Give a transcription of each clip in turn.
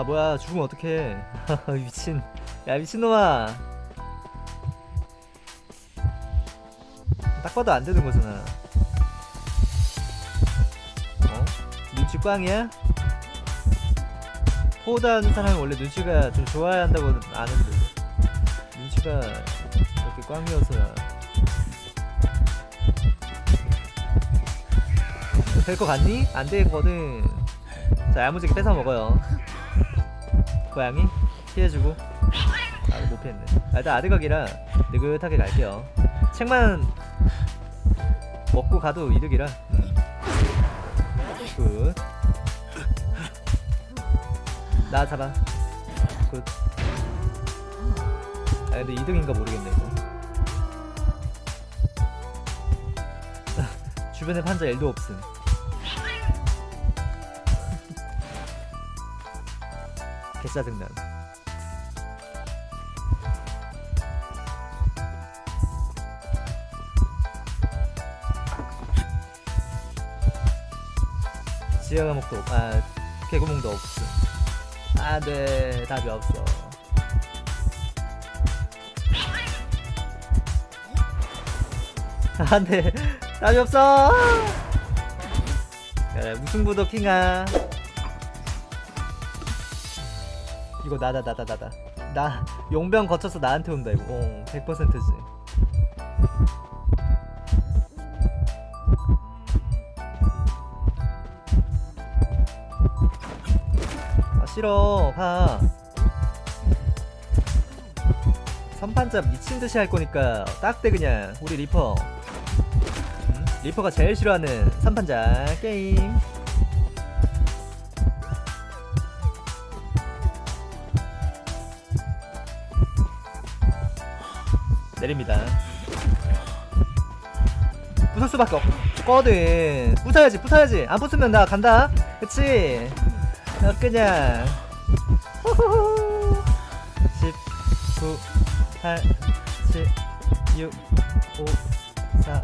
아 뭐야 죽으면 어떡해 미친 야 미친놈아 딱 봐도 안 되는 거잖아 어? 눈치 꽝이야? 포단 사람이 원래 눈치가 좀 좋아야 한다고 아는데 눈치가 이렇게 꽝이어서야 될 거 같니? 안 되거든 자 야무지게 뺏어 먹어요. 고양이 피해주고. 아 못 피했네. 아, 일단 아드각이라 느긋하게 갈게요. 책만 먹고 가도 이득이라. 음. good. 나 잡아. good. 아 근데 이득인가 모르겠네 이거. 주변에 판자 일도 없음 개짜증난. 지하 감옥도 없, 아 개구멍도 없음. 안돼 답이 없어. 안돼 답이 없어. 야, 무승부도 킹아 이거 나다 나다 나다 나 용병 거쳐서 나한테 온다 이거. 어 100%지. 아 싫어. 가. 선판자 미친듯이 할 거니까 딱대 그냥. 우리 리퍼. 음? 리퍼가 제일 싫어하는 선판자 게임 내립니다. 부술 수밖에 없거든 부숴야지 부숴야지. 안 부수면 나 간다. 그치? 나 그냥. 호호호. 10 9 8 7 6 5 4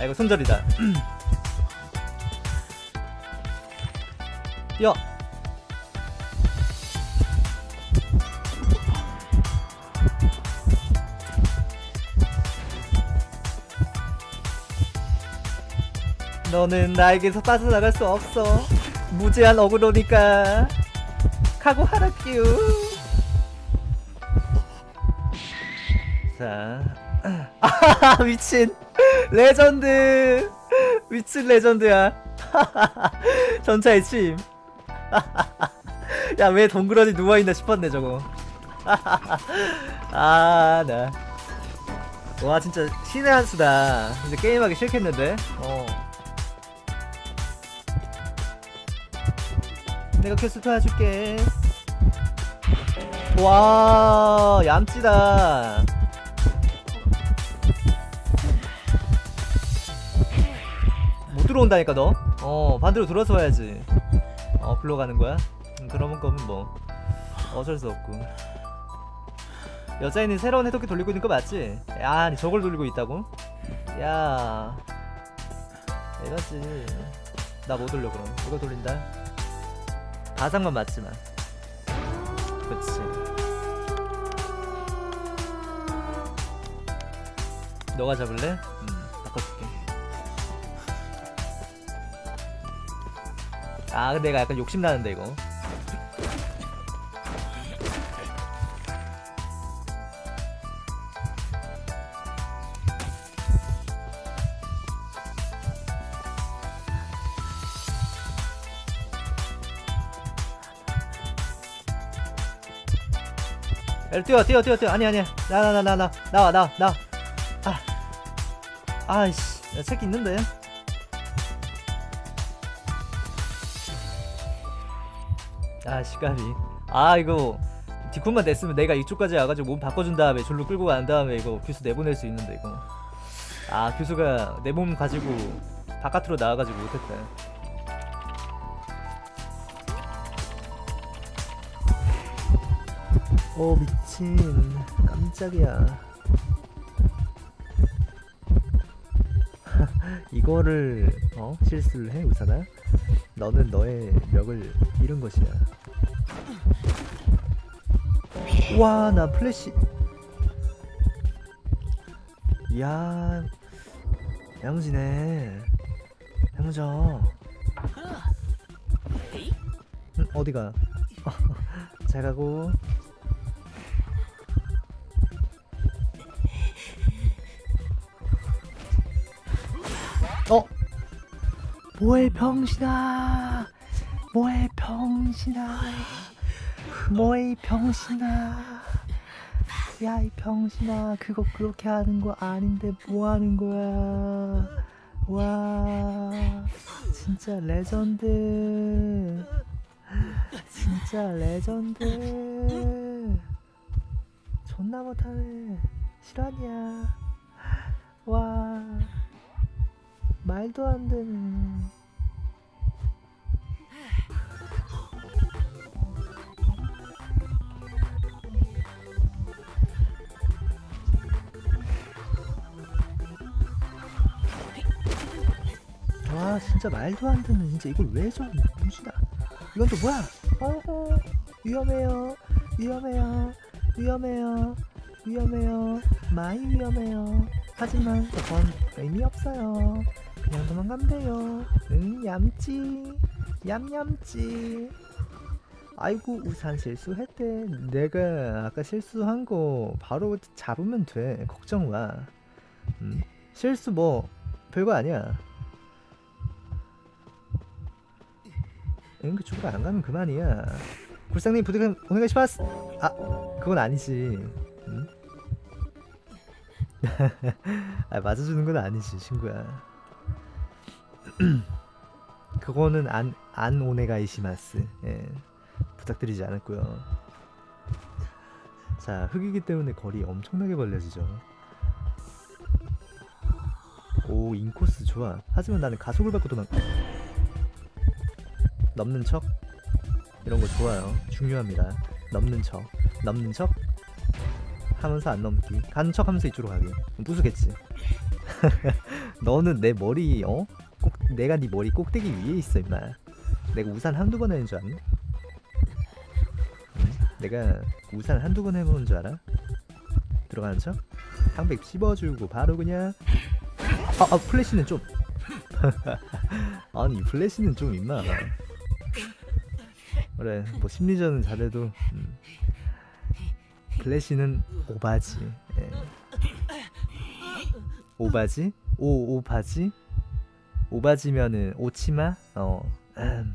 아 이거 손절이다. 뛰어 너는 나에게서 빠져나갈 수 없어. 무제한 어그로니까. 각오하라규 자. 아, 미친. 레전드. 미친 레전드야. 전차의 침 야 왜 동그러니 누워있나 싶었네 저거. 아나. 와 진짜 신의 한 수다. 근데 게임하기 싫겠는데. 어 내가 퀘스트 도와줄게. 와 얌찌다. 못 들어온다니까 너 어 반대로 돌아서 와야지. 어 불러가는 거야? 음, 그러면 거면 뭐. 어쩔 수 없고. 여자애는 새로운 해독기 돌리고 있는 거 맞지? 야 저걸 돌리고 있다고? 야 에너지. 나못 돌려 그럼. 이거 돌린다 가상만 맞지만. 그치. 너가 잡을래? 음 바꿔줄게. 아 근데 내가 약간 욕심나는데 이거 뛰어 뛰어 뛰어 뛰어. 아니 아니야 나나 나 나 나. 나와 나와 나와. 아. 아이씨. 야 새끼 있는데? 아 시까비. 아 이거 디콘만 냈으면 내가 이쪽까지 와가지고 몸 바꿔준 다음에 졸로 끌고 간 다음에 이거 교수 내보낼 수 있는데 이거. 아 교수가 내 몸 가지고 바깥으로 나와가지고 못했다 오 미친. 깜짝이야. 이거를 어 실수를 해 우사나? 너는 너의 력을 잃은 것이야. 와 나 플래시. 이야 양지네 양저 응, 어디가? 잘 가고 어? 뭐해 병신아. 뭐해 병신아. 뭐해 이 병신아. 야 이 병신아. 그거 그렇게 하는 거 아닌데 뭐 하는 거야? 와 진짜 레전드. 진짜 레전드. 존나 못하네. 실화냐? 와 말도 안 되네 와 진짜 말도 안 되는. 진짜 이걸 왜저 무시다. 이건 또 뭐야? 어허 위험해요. 위험해요. 위험해요. 위험해요. 많이 위험해요. 하지만 저건 의미 없어요 그냥 도망가면 돼요 응 얌찌 얌얌찌 아이고 우산 실수했대 내가 아까 실수한 거 바로 잡으면 돼 걱정 마 음? 실수 뭐 별거 아니야 응, 그 쪽으로 안 가면 그만이야. 굴상님 부득은 오네가시마스. 아, 그건 아니지. 응? 아, 맞아주는 건 아니지, 친구야. 그거는 안, 안 오네가이시마스. 예. 부탁드리지 않았고요. 자, 흙이기 때문에 거리 엄청나게 벌려지죠. 오, 인코스 좋아. 하지만 나는 가속을 받고 도망. 넘는 척 이런 거 좋아요 중요합니다 넘는 척 넘는 척 하면서 안 넘기 가는 척 하면서 이쪽으로 가기 부수겠지 너는 내 머리 어? 꼭 내가 네 머리 꼭대기 위에 있어 임마 내가 우산 한두 번 해는 줄 아니? 응? 내가 우산 한두 번 해보는 줄 알아? 들어가는 척? 상백 씹어주고 바로 그냥 아, 아 플래시는 좀 아니 플래시는 좀 임마 그래 뭐 심리전은 잘해도 음. 플래시는 오바지 예. 오바지? 오 오바지? 오바지면은 오치마? 어 음.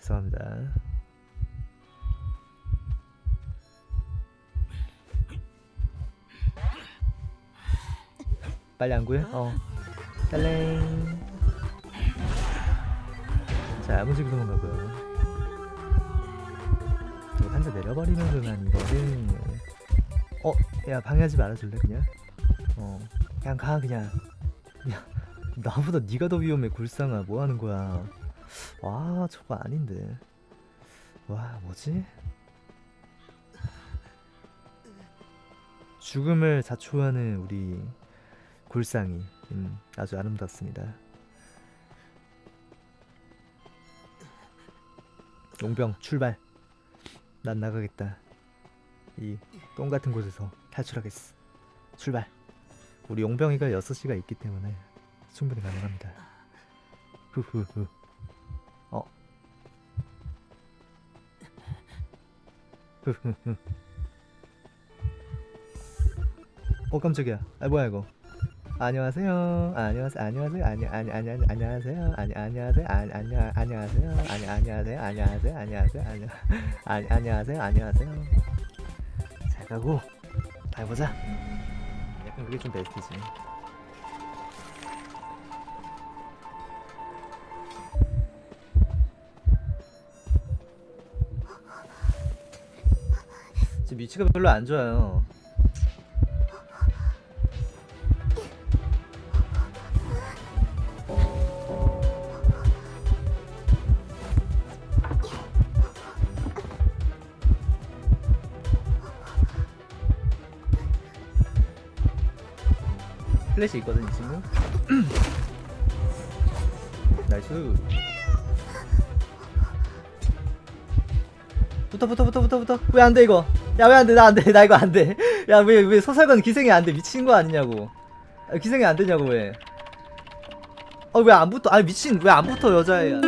죄송합니다 빨리 안 구해? 어 딸랭 자 야무지게 도망가고요 한대 내려버리면 그만 이거는 어? 야 방해하지 말아줄래 그냥? 어. 그냥 가 그냥. 야 나보다 네가 더 위험해 굴상아. 뭐하는 거야? 와 저거 아닌데. 와 뭐지? 죽음을 자초하는 우리 굴상이 음, 아주 아름답습니다. 용병 출발. 난 나가겠다. 이 똥같은 곳에서 탈출하겠어. 출발 우리 용병이가 6시가 있기 때문에 충분히 가능합니다 후후후 어 후후후 어 깜짝이야 아 뭐야 이거 안녕하세요. 안녕하세요. 안녕하세요. 아니 아니 아니 아니 안녕하세요. 아니 안녕하세요. 아니 안녕 안녕하세요. 아니 안녕하세요. 안녕하세요. 안녕하세요. 아니 아니 안녕하세요. 안녕하세요. 잘 가고 잘 보자. 약간 그게 좀 베스트지. 지금 위치가 별로 안 좋아요. 플래시 있거든 이 친구 nice. 붙어 붙어 붙어 붙어 붙어. 왜 안 돼 이거? 야 왜 안 돼? 나 안 돼. 나 이거 안 돼. 야 왜 왜 소설관 기생이 안 돼? 미친 거 아니냐고. 아, 기생이 안 되냐고 왜어왜 안 붙어? 아 미친. 왜 안 붙어 여자애야